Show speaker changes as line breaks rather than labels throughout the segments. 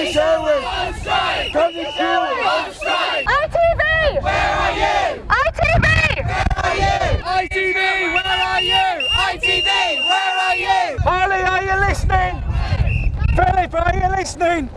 British Airways! On to On! ITV! Where are you?
ITV! Where are you? ITV, where are you? ITV, where are you?
Holly, are you listening? Phillip, are you listening?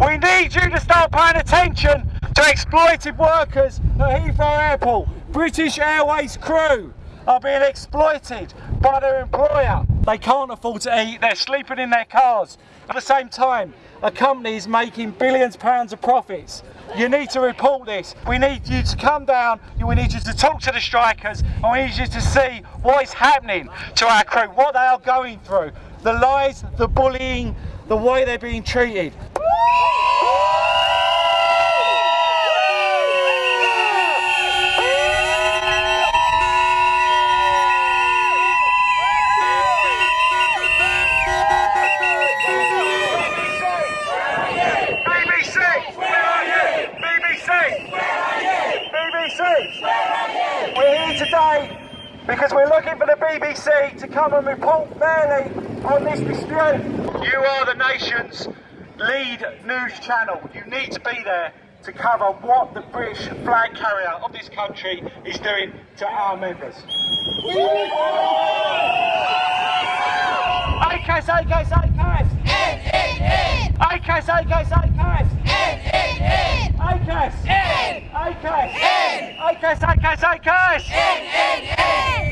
we need you to start paying attention to exploited workers at Heathrow Airport. British Airways crew are being exploited by their employer. They can't afford to eat, they're sleeping in their cars. At the same time, a company is making billions of pounds of profits. You need to report this. We need you to come down, we need you to talk to the strikers, and we need you to see what is happening to our crew, what they are going through, the lies, the bullying, the way they're being treated. You? We're here today because we're looking for the BBC to come and report fairly on this dispute. You are the nation's lead news channel. You need to be there to cover what the British flag carrier of this country is doing to our members. ACAS, ACAS, ACAS! ACAS, ACAS, ACAS! ACAS! ACAS! ACAS, ACAS, ACAS!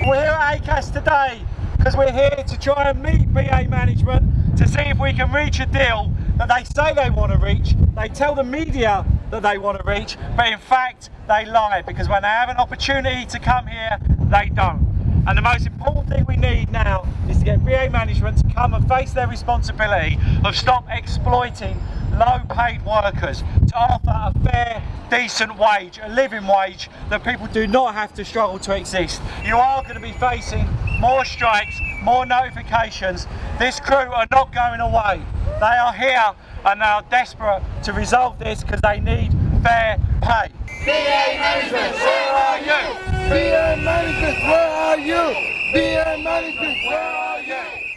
We're here at ACAS today because we're here to try and meet BA management to see if we can reach a deal that they say they want to reach. They tell the media that they want to reach, but in fact they lie because when they have an opportunity to come here, they don't. And the most important thing we need now is to get BA management to come and face their responsibility of stop exploiting low paid workers to offer a fair, decent wage, a living wage that people do not have to struggle to exist. You are going to be facing more strikes, more notifications. This crew are not going away. They are here and they are desperate to resolve this because they need fair pay.
BA management, where are you? BA management, where are you? BA management, where are you?